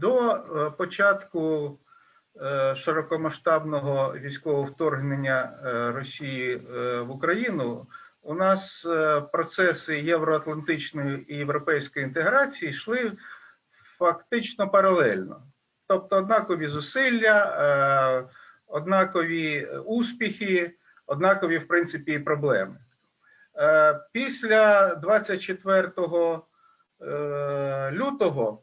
До е, початку е, широкомасштабного військового вторгнення е, Росії в Україну у нас процеси євроатлантичної і європейської інтеграції йшли фактично паралельно. Тобто однакові зусилля, однакові успіхи, однакові, в принципі, і проблеми. Після 24 е, лютого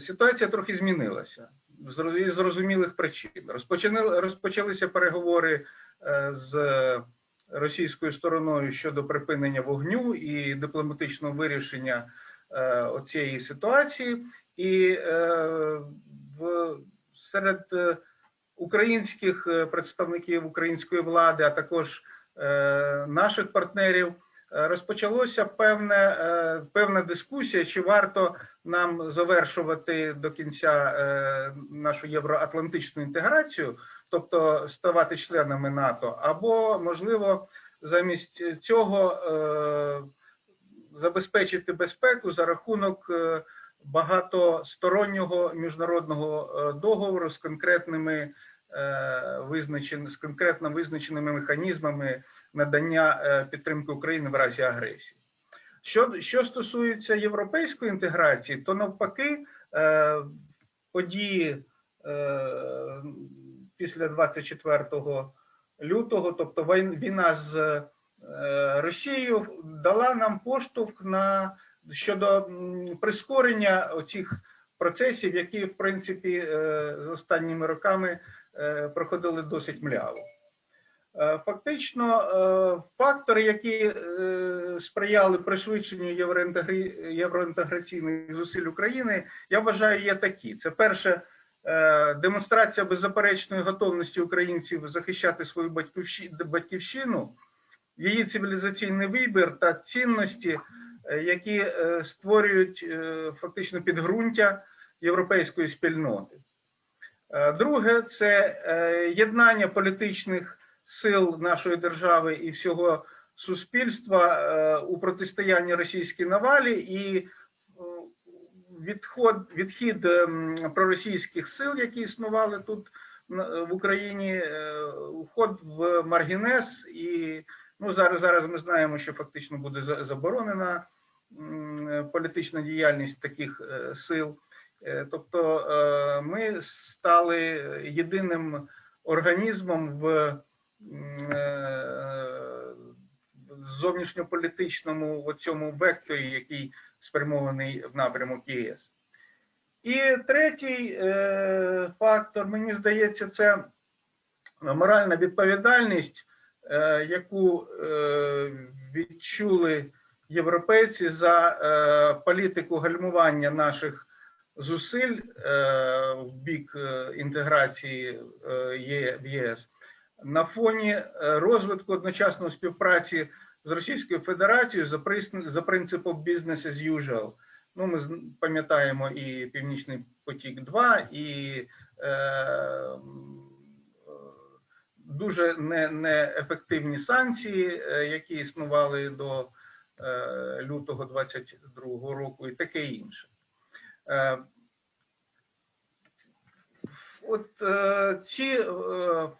ситуація трохи змінилася з зрозумілих причин. Розпочали- Розпочалися переговори е, з російською стороною щодо припинення вогню і дипломатичного вирішення е, оцієї ситуації. І е, в серед е, українських е, представників української влади, а також е, наших партнерів, е, розпочалося певне, е, певна дискусія, чи варто нам завершувати до кінця е, нашу євроатлантичну інтеграцію, тобто ставати членами НАТО, або можливо замість цього е, забезпечити безпеку за рахунок е, багатостороннього міжнародного е, договору з конкретними е, з конкретно визначеними механізмами надання е, підтримки України в разі агресії. Що, що стосується європейської інтеграції, то навпаки е, події е, після 24 лютого, тобто війна з Росією, дала нам поштовх на щодо прискорення оцих процесів, які в принципі з останніми роками проходили досить мляво. Е, Фактично, е, фактори, які е, сприяли пришвидшенню євроінтеграційних зусиль України, я вважаю, є такі: це перше. Демонстрація беззаперечної готовності українців захищати свою батьківщину, її цивілізаційний вибір та цінності, які створюють фактично підґрунтя європейської спільноти. Друге це єднання політичних сил нашої держави і всього суспільства е, у протистоянні російській навалі і е, відход, відхід ем, проросійських сил, які існували тут в Україні, е, вход в маргінез, і ну зараз зараз ми знаємо, що фактично буде заборонена політична діяльність таких е, сил. Е, Тобто е, ми стали єдиним організмом е, в зовнішньополітичному цьому векторі, який спрямований в напрямок ЄС. І третій е, фактор, мені здається, це моральна відповідальність, е, яку е, відчули європейці за е, політику гальмування наших зусиль е, в бік е, інтеграції е, в ЄС на фоні е, розвитку одночасної співпраці з Російською Федерацією за принципом business as usual. Ну, ми пам'ятаємо і Північний потік 2 і е, е, дуже не- неефективні санкції, е, які існували до е, лютого 22 року, і таке інше. От е, ці е,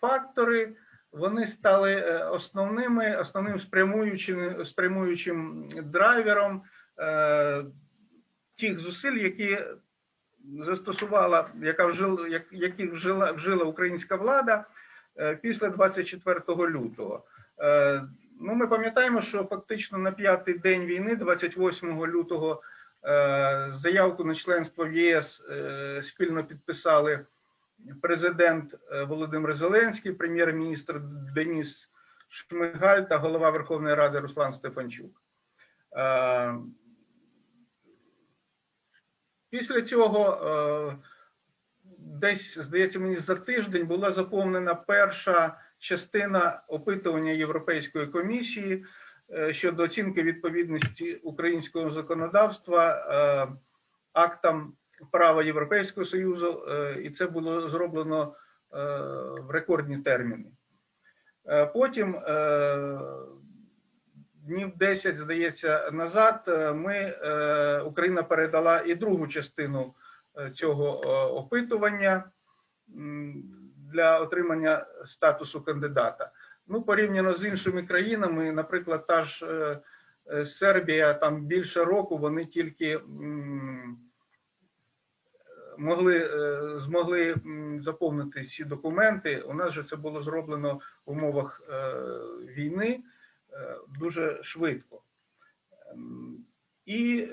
фактори вони стали е, основними, основним спрямуючим, спрямуючим драйвером е, тих зусиль, які застосувала, яка вжила, як, яких вжила, вжила українська влада е, після 24 лютого. Е, ну, ми пам'ятаємо, що фактично на п'ятий день війни, 28 лютого, е, заявку на членство в єС е, спільно підписали президент е, Володимир Зеленський, прем'єр-міністр Деніс Шмигаль та голова Верховної Ради Руслан Стефанчук. Е, Після цього, е, десь, здається, мені за тиждень була заповнена перша частина опитування Європейської комісії щодо оцінки відповідності українського законодавства актам права Європейського Союзу, е, і це було зроблено е, в рекордні терміни. Е, Потім днів 10, здається, назад ми, Україна передала і другу частину цього опитування для отримання статусу кандидата. Ну, порівняно з іншими країнами, наприклад, та ж Сербія, там більше року вони тільки могли е, змогли заповнити ці документи. У нас же це було зроблено в умовах е, війни е, дуже швидко. Ем, І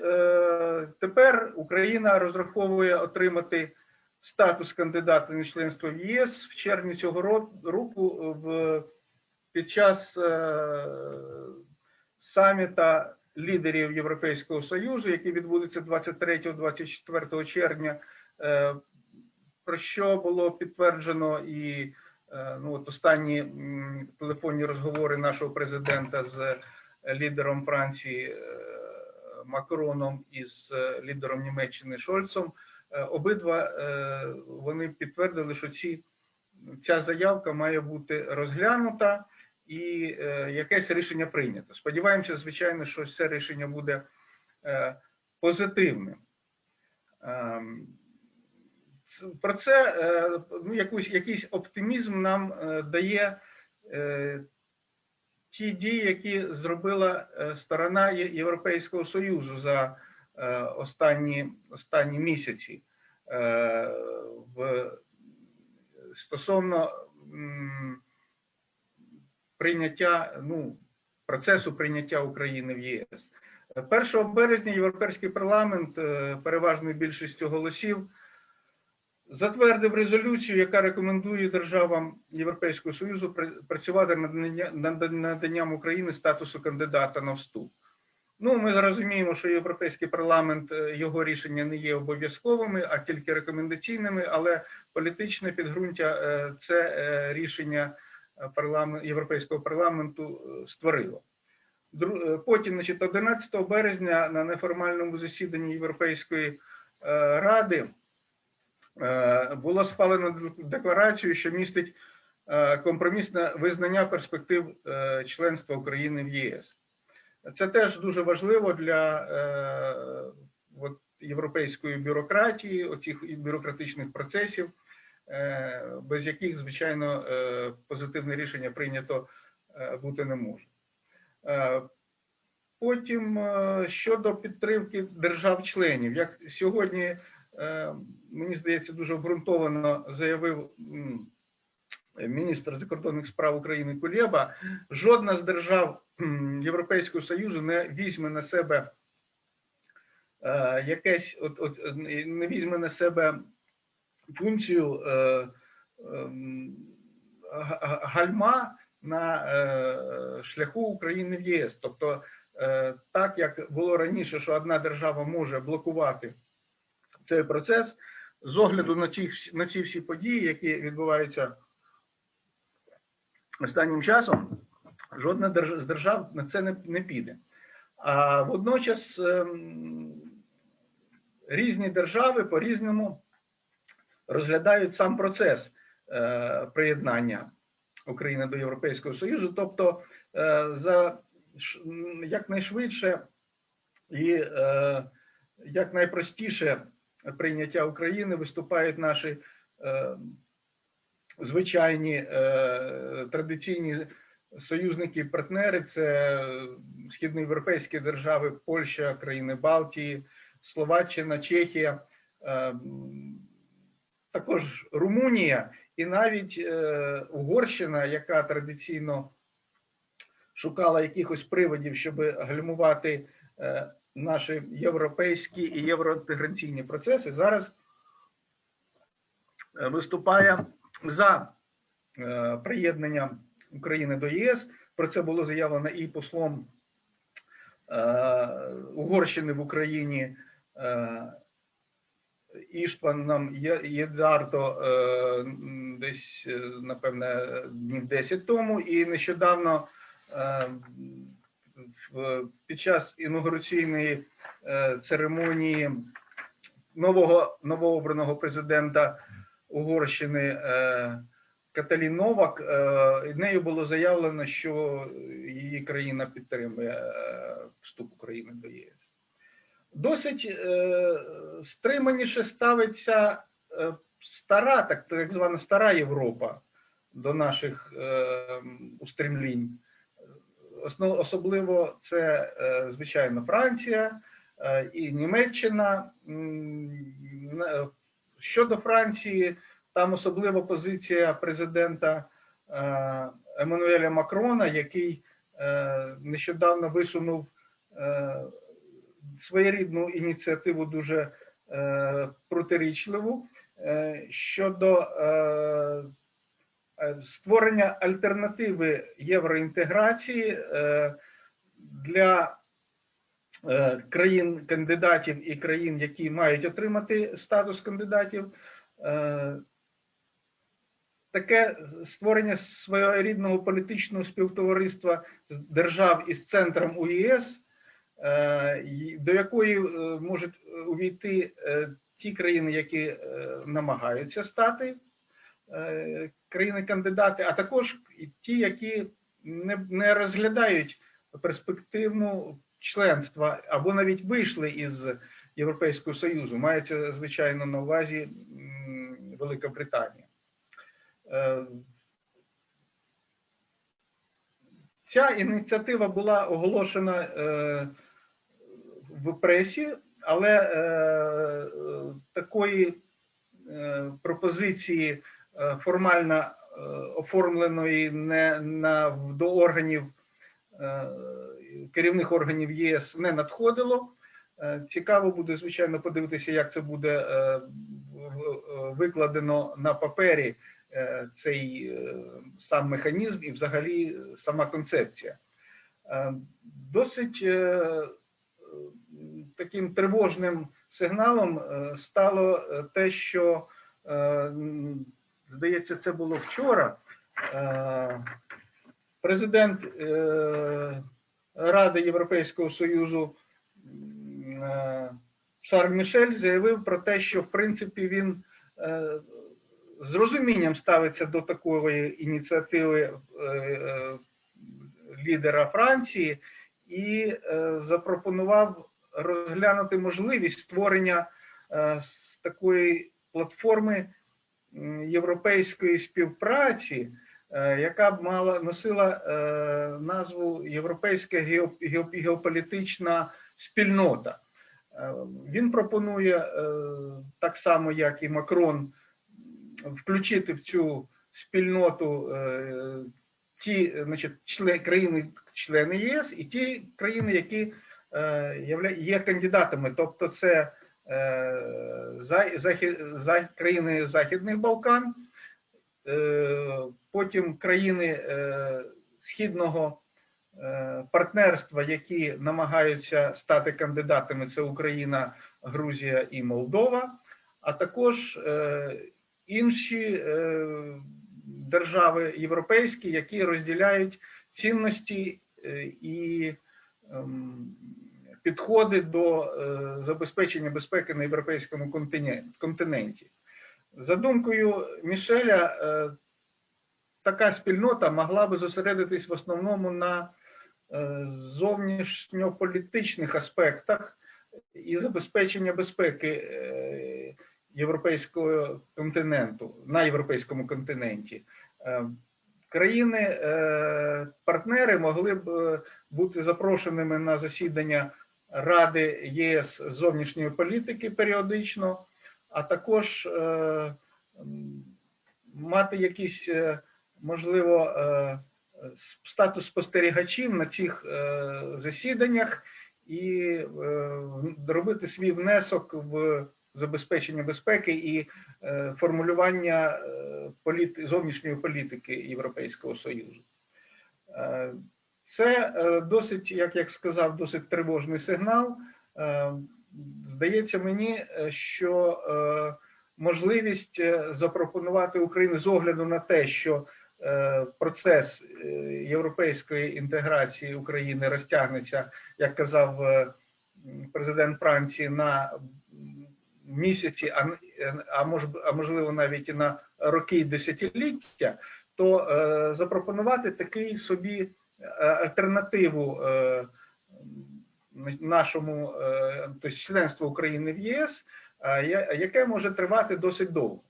тепер Україна розраховує отримати статус кандидата на членство в ЄС в червні цього року в під час саміта лідерів Європейського Союзу, який відбудеться 23-24 червня, про що було підтверджено і е, ну, от останні телефонні розговори нашого президента з лідером Франції е, Макроном і з е, лідером Німеччини Шольцом. Е, Обидва е, вони підтвердили, що ці ця заявка має бути розглянута і е, якесь рішення прийнято. Сподіваємося, звичайно, що це рішення буде е, позитивним. Про це е, ну, якусь, якийсь оптимізм нам е, дає е, ті дії, які зробила сторона Європейського Союзу за останні, останні місяці в стосовно прийняття, ну, процесу прийняття України в ЄС. 1 березня Європейський парламент переважною більшістю голосів затвердив резолюцію, яка рекомендує державам Європейського Союзу працювати над наданням України статусу кандидата на вступ. Ну, ми розуміємо, що Європейський парламент е, його рішення не є обов'язковими, а тільки рекомендаційними, але політичне підґрунтя е, це е, рішення парламент, Європейського парламенту створило. Потім, значить, 11 березня на неформальному засіданні Європейської ради було схвалено декларацію, що містить е, компромісне визнання перспектив е, членства України в ЄС. Це теж дуже важливо для е, от, європейської бюрократії, оцих бюрократичних процесів, е, без яких, звичайно, е, позитивне рішення прийнято е, бути не може. Е, Потім е, щодо підтримки держав-членів, як сьогодні, е, мені здається, дуже обґрунтовано заявив міністр закордонних справ України Кулєба, жодна з держав Європейського Союзу не візьме на себе е, якесь, от, от, е, не візьме на себе функцію е, ем, га- га- гальма на е, шляху України в ЄС. Тобто, е, так як було раніше, що одна держава може блокувати цей процес, з огляду на ці, на ці всі події, які відбуваються останнім часом, жодна з держав на це не, не піде. А водночас ем, різні держави по-різному розглядають сам процес е, приєднання України до Європейського Союзу, тобто е, за якнайшвидше і е, якнайпростіше прийняття України виступають наші е, звичайні е, традиційні союзники і партнери. Це східноєвропейські держави, Польща, країни Балтії, Словаччина, Чехія, е, також Румунія і навіть Угорщина, яка традиційно шукала якихось приводів, щоб гальмувати наші європейські і євроінтеграційні процеси, зараз е, виступає за е, приєднання України до ЄС. Про це було заявлено і послом е, Угорщини в Україні е, Іштваном Є- Єдардо е, м, десь, напевне, днів 10 тому, і нещодавно під час інаугураційної е, церемонії нового новообраного президента Угорщини е, Каталін Новак, е, нею було заявлено, що її країна підтримує е, вступ України до ЄС. Досить е, стриманіше ставиться е, стара, так, так звана стара Європа до наших е, устремлінь. Особливо це, е, звичайно, Франція е, і Німеччина. Е, Щодо Франції, там особлива позиція президента Еммануеля Макрона, який нещодавно висунув своєрідну ініціативу дуже протирічливу щодо створення альтернативи євроінтеграції е, для е, країн-кандидатів і країн, які мають отримати статус кандидатів. Е, Таке створення своєрідного політичного співтовариства з держав із центром е, до якої е, можуть увійти е, ті країни, які е, намагаються стати е, країни-кандидати, а також ті, які не, не розглядають перспективну членства або навіть вийшли із Європейського Союзу. Мається, звичайно, на увазі Велика Британія. Е, Ця ініціатива була оголошена е, в пресі, але е, е, такої е, пропозиції е, формально е, оформленої не на до органів е, керівних органів ЄС не надходило. Е, Цікаво буде, звичайно, подивитися, як це буде е, викладено на папері е, цей е, сам механізм і взагалі е, сама концепція. Е, Досить е, е, таким тривожним сигналом е, стало е, те, що, е, здається, це було вчора. е, Президент е, Ради Європейського Союзу е, Шарль Мішель заявив про те, що в принципі він з розумінням ставиться до такої ініціативи лідера Франції і запропонував розглянути можливість створення такої платформи європейської співпраці, е, яка б мала носила е, назву Європейська гео- гео- геополітична спільнота. Е, Він пропонує е, так само, як і Макрон, включити в цю спільноту е, ті значить, члени країни, члени ЄС і ті країни, які е, є кандидатами, тобто це е, захід, за, країни Західних Балкан, е, потім країни е, східного е, партнерства, які намагаються стати кандидатами, це Україна, Грузія і Молдова, а також е, інші е, держави європейські, які розділяють цінності е, і ем, підходи до е, забезпечення безпеки на європейському континенті. За думкою Мішеля, е, така спільнота могла би зосередитись в основному на е, зовнішньополітичних аспектах і забезпечення безпеки європейського континенту на європейському континенті. Країни-партнери могли б бути запрошеними на засідання Ради ЄС зовнішньої політики періодично, а також е, мати якісь, е, можливо, е, статус спостерігачів на цих засіданнях і робити свій внесок в забезпечення безпеки і формулювання зовнішньої політики Європейського Союзу. Це е, досить, як я сказав, досить тривожний сигнал. Е, Здається мені, е, що можливість запропонувати Україні з огляду на те, що процес європейської інтеграції України розтягнеться, як казав президент Франції, на місяці, а, а, мож, а можливо навіть і на роки і десятиліття, то запропонувати такий собі альтернативу е, нашому е, тобто членство України в ЄС, е, яке може тривати досить довго.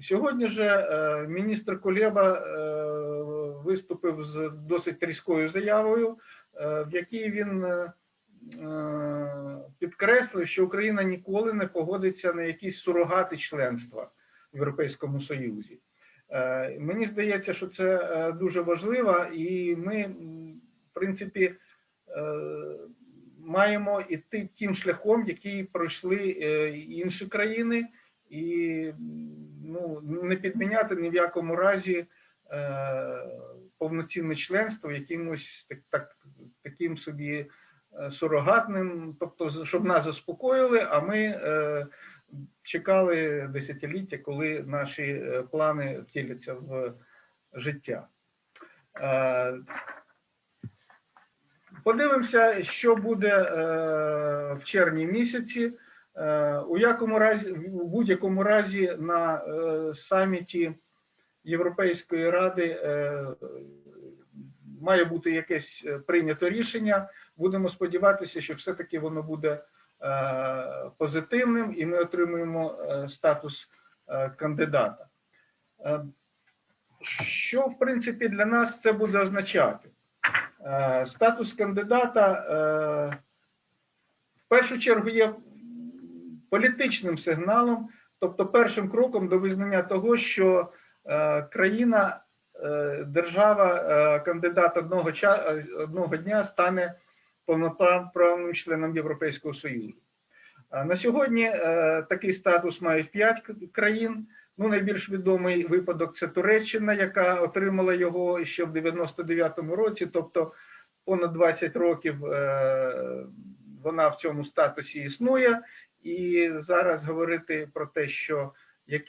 Сьогодні же е, міністр Кулеба е, виступив з досить різкою заявою, е, в якій він е, е, підкреслив, що Україна ніколи не погодиться на якісь сурогати членства в Європейському Союзі. Е, Мені здається, що це е, дуже важливо, і ми, в принципі, е, маємо йти тим шляхом, який пройшли інші країни, і ну, не підміняти ні в якому разі повноцінне членство якимось так, так, таким собі сурогатним, тобто, щоб нас заспокоїли, а ми чекали десятиліття, коли наші е, плани втіляться в життя. Е, Подивимося, що буде е, в червні місяці. У якому разі, в будь-якому разі на саміті Європейської ради має бути якесь прийнято рішення. Будемо сподіватися, що все-таки воно буде позитивним і ми отримуємо е, статус е, кандидата. Е, Що, в принципі, для нас це буде означати? Е, Статус кандидата е, в першу чергу є політичним сигналом, тобто першим кроком до визнання того, що е, країна, е, держава, е, кандидат одного, е, одного дня стане повноправним членом Європейського Союзу. На сьогодні е, такий статус мають п'ять країн. Ну, найбільш відомий випадок це Туреччина, яка отримала його ще в 99-му році, тобто понад 20 років е, вона в цьому статусі існує. І зараз говорити про те, що як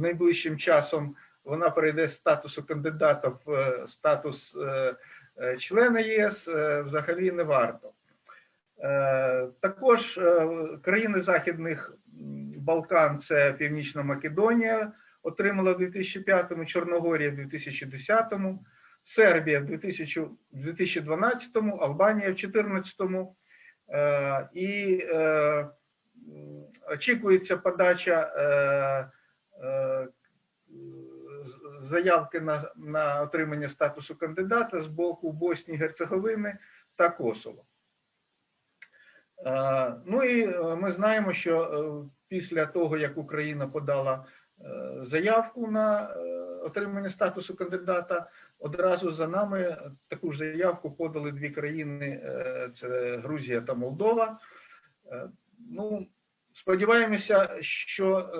найближчим часом вона перейде з статусу кандидата в е, статус члена ЄС, е, взагалі не варто. Е, Також е, країни Західних Балкан, це Північна Македонія, отримала в 2005-му, Чорногорія в 2010-му, Сербія в 2012-му, Албанія в 2014-му. Е, І е, очікується подача е, е, заявки на, на отримання статусу кандидата з боку Боснії, Герцеговини та Косово. Е, Ну і е, ми знаємо, що е, після того, як Україна подала заявку на отримання статусу кандидата, одразу за нами таку ж заявку подали дві країни: це Грузія та Молдова. Ну, сподіваємося, що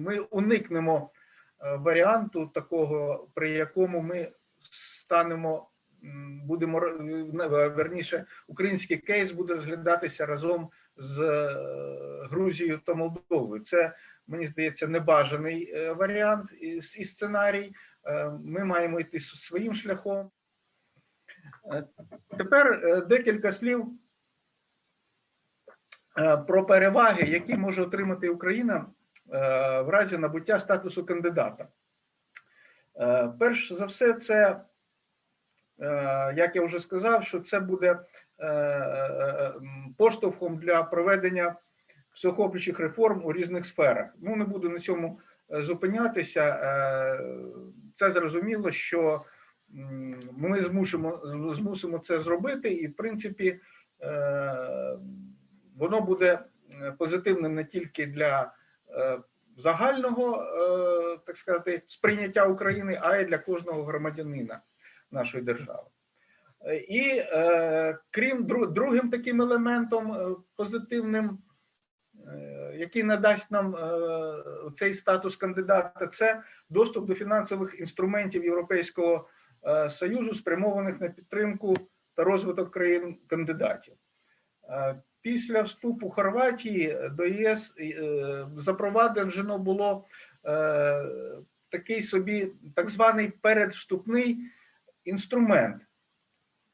ми уникнемо е, варіанту такого, при якому ми станемо, будемо верніше, український кейс буде розглядатися разом з е, Грузією та Молдовою. Це мені здається небажаний е, варіант і, сценарій. Ми маємо йти своїм шляхом. Тепер декілька слів про переваги, які може отримати Україна в разі набуття статусу кандидата. Е, Перш за все, це, е, як я вже сказав, що це буде е, е, поштовхом для проведення всеохоплюючих реформ у різних сферах. Ну, не буду на цьому е, зупинятися. Е, Це зрозуміло, що ми змусимо, змусимо це зробити, і в принципі е, воно буде е, позитивним не тільки для е, загального, е, так сказати, сприйняття України, а й для кожного громадянина нашої держави. Е, І е, крім другим таким елементом е, позитивним, е, який надасть нам е, цей статус кандидата, це доступ до фінансових інструментів Європейського е, Союзу, спрямованих на підтримку та розвиток країн кандидатів. Після вступу Хорватії до ЄС е, запроваджено було е, такий собі так званий передвступний інструмент.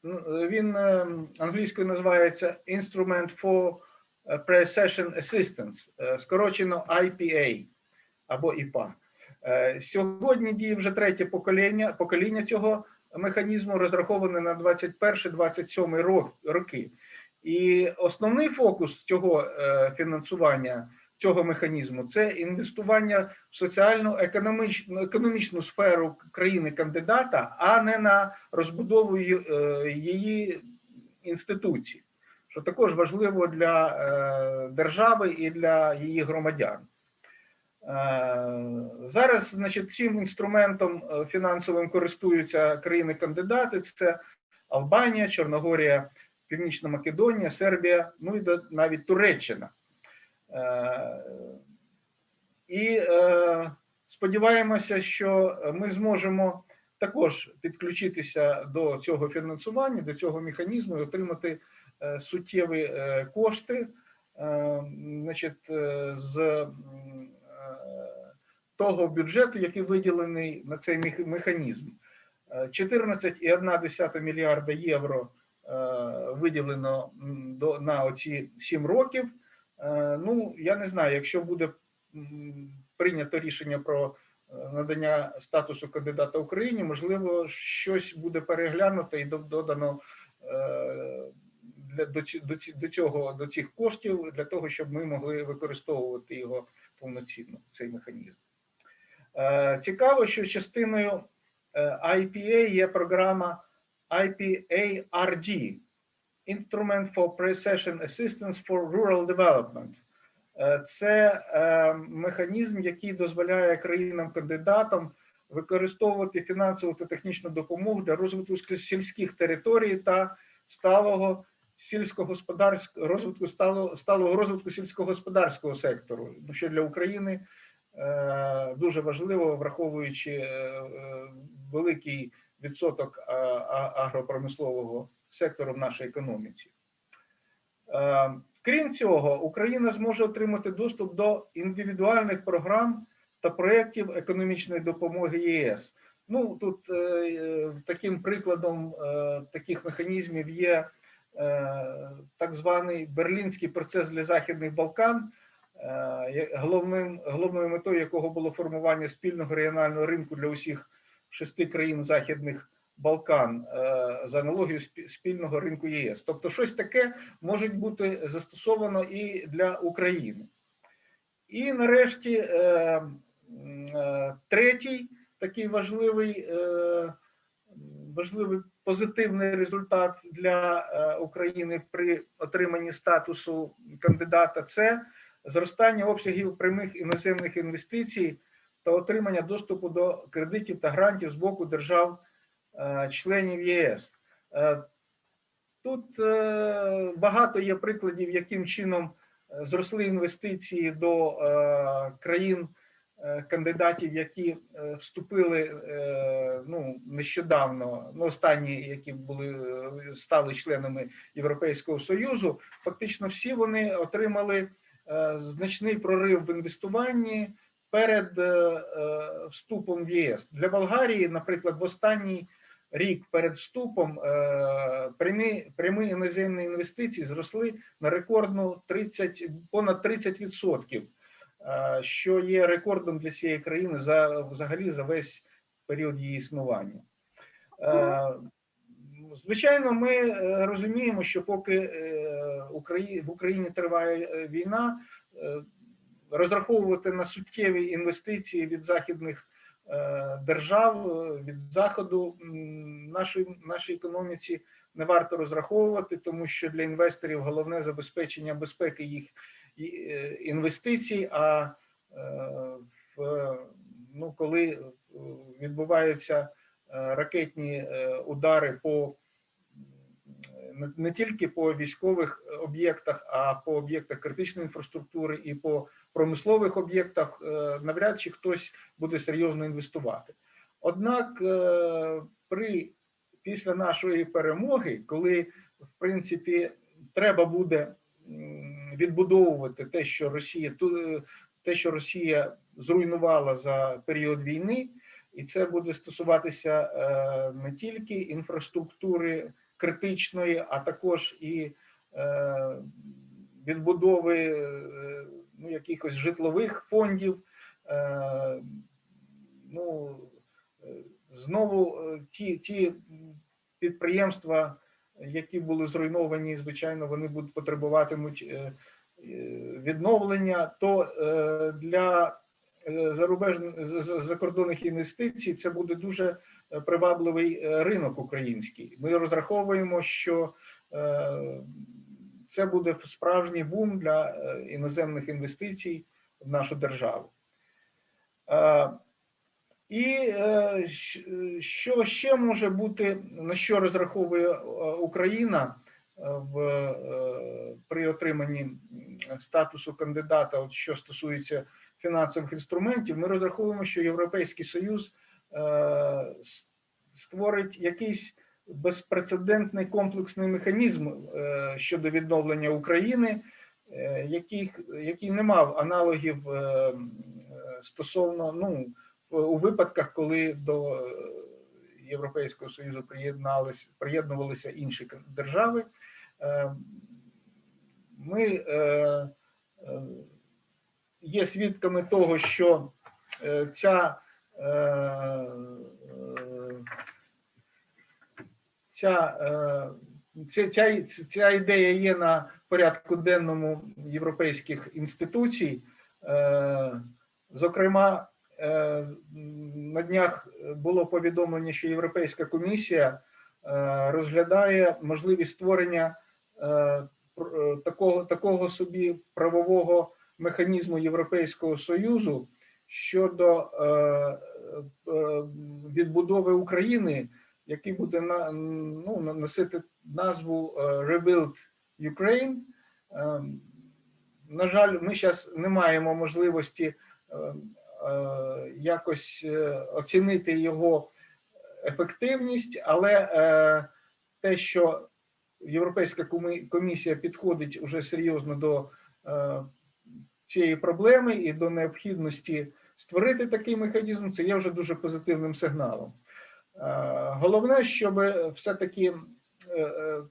Ну, Він е, англійською називається Instrument for Pre-Session Assistance, скорочено IPA або IPA. Сьогодні діє вже третє покоління, покоління цього механізму розрахований на 21-27 рок- роки. І основний фокус цього е, фінансування цього механізму це інвестування в соціальну економічну економічну сферу країни кандидата, а не на розбудову е, її інституцій, що також важливо для е, держави і для її громадян. Зараз, значить, цим інструментом фінансовим користуються країни-кандидати: це Албанія, Чорногорія, Північна Македонія, Сербія, ну і навіть Туреччина. Е, І е, сподіваємося, що ми зможемо також підключитися до цього фінансування, до цього механізму і отримати е, суттєві кошти значить, з того бюджету, який виділений на цей мех- механізм. Е, 14,1 мільярда євро виділено на оці 7 років. Е, Ну, я не знаю, якщо буде прийнято рішення про е, надання статусу кандидата Україні, можливо, щось буде переглянуто і додано е, до, цього до цих коштів для того, щоб ми могли використовувати його повноцінно, цей механізм. Е, Цікаво, що частиною е, IPA є програма IPARD Instrument for Precision Assistance for Rural Development. Е, Це е, механізм, який дозволяє країнам-кандидатам використовувати фінансову та технічну допомогу для розвитку сільських територій та сталого сільськогосподарського розвитку сталого, сталого розвитку сільськогосподарського сектору, ну, що для України е, дуже важливо, враховуючи великий відсоток агропромислового сектору в нашій економіці. Е, Крім цього, Україна зможе отримати доступ до індивідуальних програм та проєктів економічної допомоги ЄС. Ну тут е, таким прикладом е, таких механізмів є так званий берлінський процес для західних Балкан, головним головною метою якого було формування спільного регіонального ринку для усіх шести країн західних Балкан е, за аналогією спільного ринку ЄС. Тобто, щось таке може бути застосовано і для України. І нарешті е, е, третій такий важливий, важливий позитивний результат для України при отриманні статусу кандидата це зростання обсягів прямих іноземних інвестицій та отримання доступу до кредитів та грантів з боку держав е, ЄС. Е, Тут е, багато є прикладів, яким чином зросли інвестиції до країн кандидатів, які вступили ну, нещодавно, ну, останні, які були стали членами Європейського Союзу. Фактично, всі вони отримали значний прорив в інвестуванні перед е, е, вступом в ЄС. Для Болгарії, наприклад, в останній рік перед вступом е, прямі, прямі іноземні інвестиції зросли на рекордну 30, понад 30%, е, що є рекордом для цієї країни за взагалі за весь період її існування. Звичайно, ми розуміємо, що поки в Україні триває війна, розраховувати на суттєві інвестиції від західних е, держав, е, від заходу нашої нашій економіці не варто розраховувати, тому що для інвесторів головне забезпечення безпеки їх е, інвестицій. А в, ну, коли відбуваються ракетні удари по не тільки по військових об'єктах, а по об'єктах критичної інфраструктури і по промислових об'єктах, е, навряд чи хтось буде серйозно інвестувати. Однак, е, при після нашої перемоги, коли в принципі треба буде відбудовувати те, що Росія ту- те, що Росія зруйнувала за період війни, і це буде стосуватися е, не тільки інфраструктури критичної, а також і е, відбудови е, ну, якихось житлових фондів. Е, ну, е, знову е, ті, ті підприємства, які були зруйновані, звичайно, вони будуть потребуватимуть відновлення, то для зарубежних закордонних інвестицій це буде дуже привабливий ринок український. Ми розраховуємо, що це буде справжній бум для е, іноземних інвестицій в нашу державу. Е, І е, що ще може бути, на що розраховує Україна в, при отриманні статусу кандидата, от що стосується фінансових інструментів, ми розраховуємо, що Європейський Союз створить якийсь безпрецедентний комплексний механізм е, щодо відновлення України, е, який, який не мав аналогів е, стосовно ну, у випадках, коли до Європейського Союзу приєднувалися інші держави. Ми є свідками того, що ця, ця, е, ця, ця, ця ідея є на порядку денному європейських інституцій. Е, Зокрема, е, на днях було повідомлення, що Європейська комісія розглядає можливість створення такого, такого собі правового механізму Європейського Союзу щодо відбудови України, який буде ну, носити назву е, Rebuild Ukraine. Е, На жаль, ми зараз не маємо можливості е, е, якось е, оцінити його ефективність, але те, що Європейська комісія підходить уже серйозно до цієї проблеми і до необхідності створити такий механізм, це є вже дуже позитивним сигналом. Е, Головне, щоб все-таки е, е,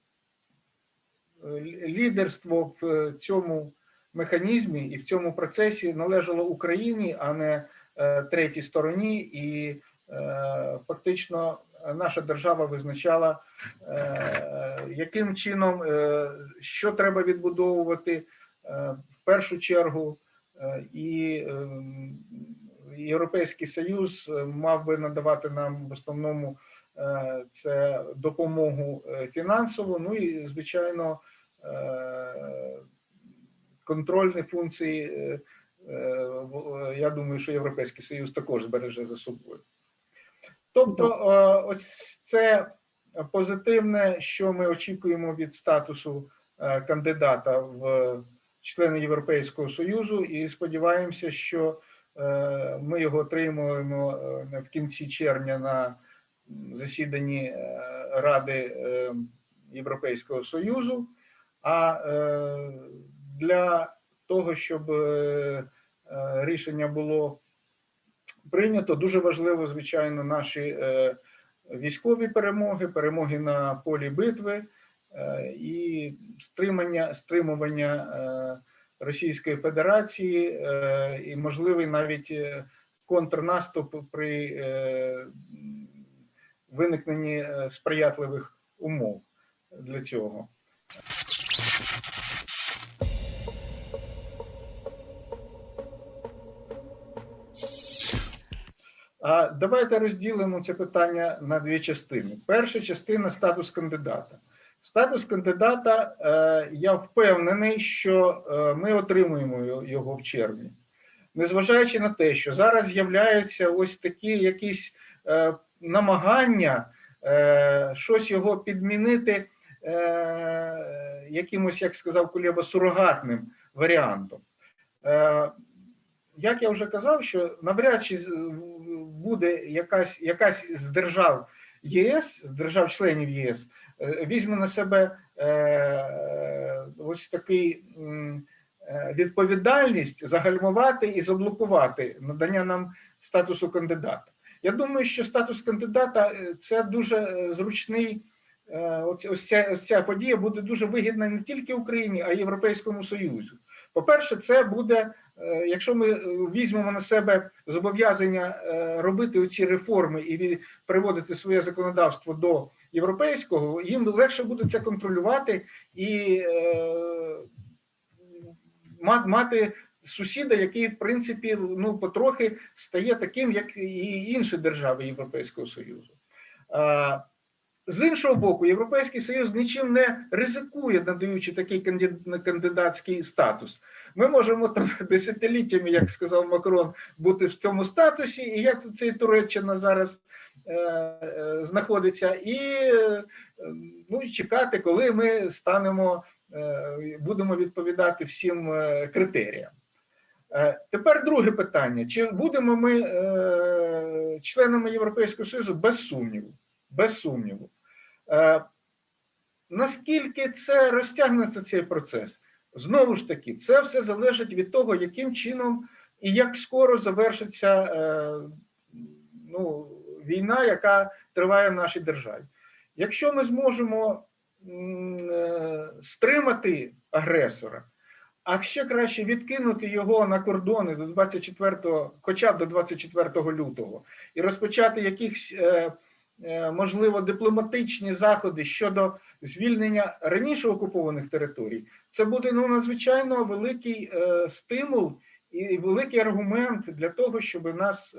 лідерство в цьому механізмі і в цьому процесі належало Україні, а не е, третій стороні, і е, фактично наша держава визначала, е, яким чином е, що треба відбудовувати е, в першу чергу, е, і е, Європейський Союз е, мав би надавати нам в основному е, це допомогу е, фінансову, ну і звичайно контрольні функції. Я думаю, що Європейський Союз також збереже за собою. Тобто, ось це позитивне, що ми очікуємо від статусу кандидата в члени Європейського Союзу, і сподіваємося, що ми його отримуємо е, в кінці червня на засіданні е, Ради е, Європейського Союзу. А е, для того, щоб е, е, рішення було прийнято, дуже важливо, звичайно, наші е, військові перемоги, перемоги на полі битви е, і стримання, стримування е, Російської Федерації е, і можливий навіть е, контрнаступ при е, виникненні сприятливих умов для цього. А давайте розділимо це питання на дві частини. Перша частина статус кандидата. Статус кандидата, е, я впевнений, що е, ми отримуємо його- в червні. Незважаючи на те, що зараз з'являються ось такі якісь е, намагання щось його підмінити якимось, як сказав Кулєба, сурогатним варіантом. Як я вже казав, що навряд чи буде якась, якась з держав ЄС, з держав-членів ЄС, візьме на себе е, ось такий е, відповідальність загальмувати і заблокувати надання нам статусу кандидата. Я думаю, що статус кандидата е, це дуже е, зручний. е, Ось, ця, ось ця подія буде дуже вигідна не тільки Україні, а й Європейському Союзу. По-перше, це буде е, якщо ми е, візьмемо на себе зобов'язання е, робити оці реформи і приводити своє законодавство до європейського, їм легше буде це контролювати і е, мати сусіда, який, в принципі, ну потрохи стає таким, як і інші держави Європейського Союзу. А, З іншого боку, Європейський Союз нічим не ризикує, надаючи такий кандидатський статус. Ми можемо там десятиліттями, як сказав Макрон, бути в цьому статусі, і як це Туреччина зараз е, е, знаходиться, і е, ну, чекати, коли ми станемо, е, будемо відповідати всім е, критеріям. Е, Тепер друге питання: чи будемо ми е, членами Європейського Союзу без сумніву? Без сумніву. Е, Наскільки це розтягнеться цей процес? Знову ж таки, це все залежить від того, яким чином і як скоро завершиться е, ну, війна, яка триває в нашій державі. Якщо ми зможемо е, стримати агресора, а ще краще відкинути його на кордони до 24, хоча б до 24 лютого, і розпочати якихось, е, е, можливо, дипломатичні заходи щодо звільнення раніше окупованих територій, це буде ну, надзвичайно великий стимул і великий аргумент для того, щоб нас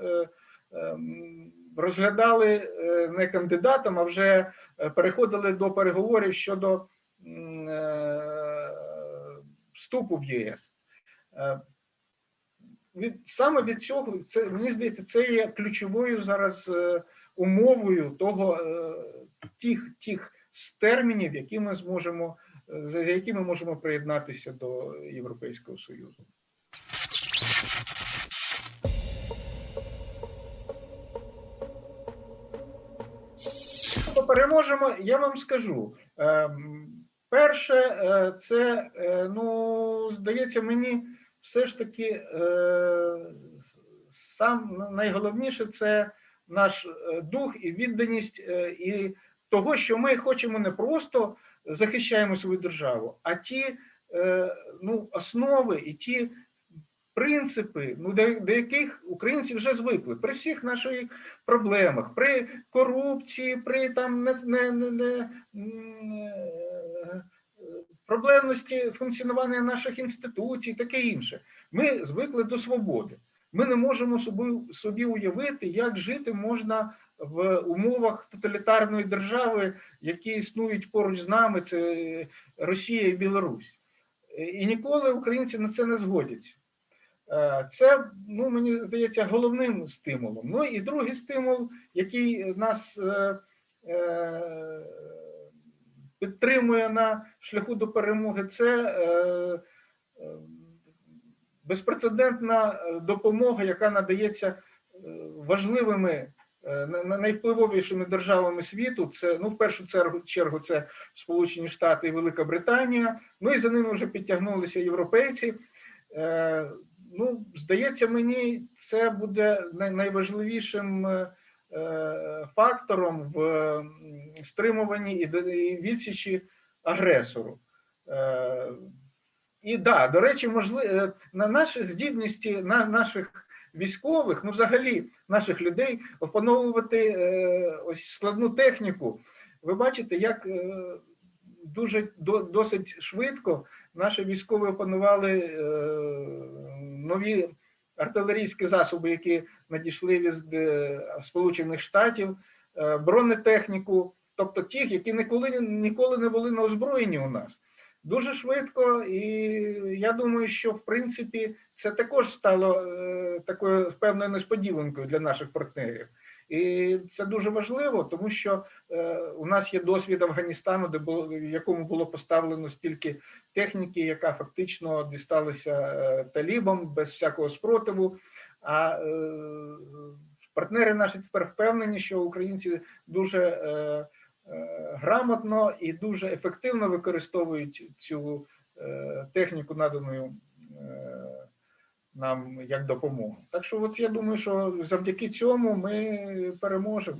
ем, розглядали е, не кандидатом, а вже е, переходили до переговорів щодо е, вступу в ЄС. Від, саме від цього, це, мені здається, це є ключовою зараз умовою того, тих, тих термінів, які ми зможемо, за які ми можемо приєднатися до Європейського Союзу. Переможемо, я вам скажу. Ем, Перше, е, це, е, ну, здається, мені все ж таки е, сам найголовніше це наш дух і відданість, і того, що ми хочемо не просто захищаємо свою державу, а ті ну, основи і ті принципи, ну, до, яких українці вже звикли при всіх наших проблемах, при корупції, при там не, не, не, не, е, проблемності функціонування наших інституцій, таке інше. Ми звикли до свободи. Ми не можемо собі, собі уявити, як жити можна в умовах тоталітарної держави, які існують поруч з нами, це Росія і Білорусь. І ніколи українці на це не згодяться. Е, Це, ну, мені здається, головним стимулом. Ну і другий стимул, який нас е, е, підтримує на шляху до перемоги, це безпрецедентна допомога, яка надається важливими на- на- найвпливовішими державами світу. Це ну в першу чергу, чергу це Сполучені Штати і Велика Британія. Ну і за ними вже підтягнулися європейці. Ну, здається, мені це буде найважливішим е, е, фактором в стримуванні і відсічі агресору. Е, І да, до речі, можливо, на наші здібності на наших військових, ну взагалі наших людей опановувати ось складну техніку. Ви бачите, як дуже досить швидко наші військові опанували нові артилерійські засоби, які надійшли від е, Сполучених Штатів, е, бронетехніку, тобто тих, які ніколи ніколи не були на озброєнні у нас. Дуже швидко, і я думаю, що в принципі це також стало е, такою певною несподіванкою для наших партнерів. І це дуже важливо, тому що е, у нас є досвід Афганістану, де було в якому було поставлено стільки техніки, яка фактично дісталася е, талібам без всякого спротиву. А е, партнери наші тепер впевнені, що українці дуже грамотно і дуже ефективно використовують цю техніку, надану нам як допомогу. Так що, от я думаю, що завдяки цьому ми переможемо.